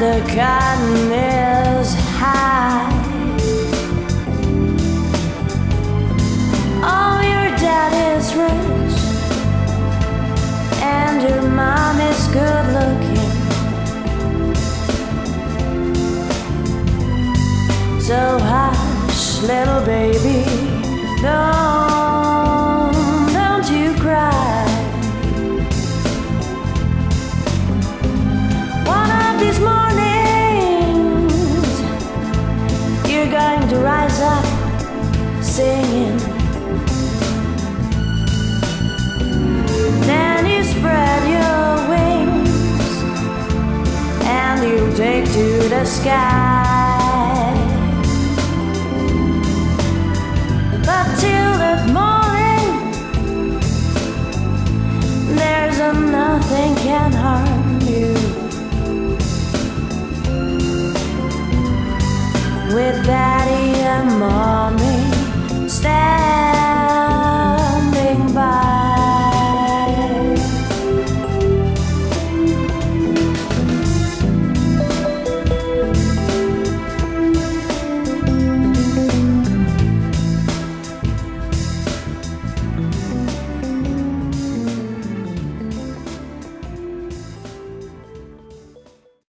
cotton is high. Oh, your dad is rich, and your mom is good looking. So hush, little baby, don't, singing. Then you spread your wings and you take to the sky. But till that morning, there's a nothing can harm you. With and Mom stand.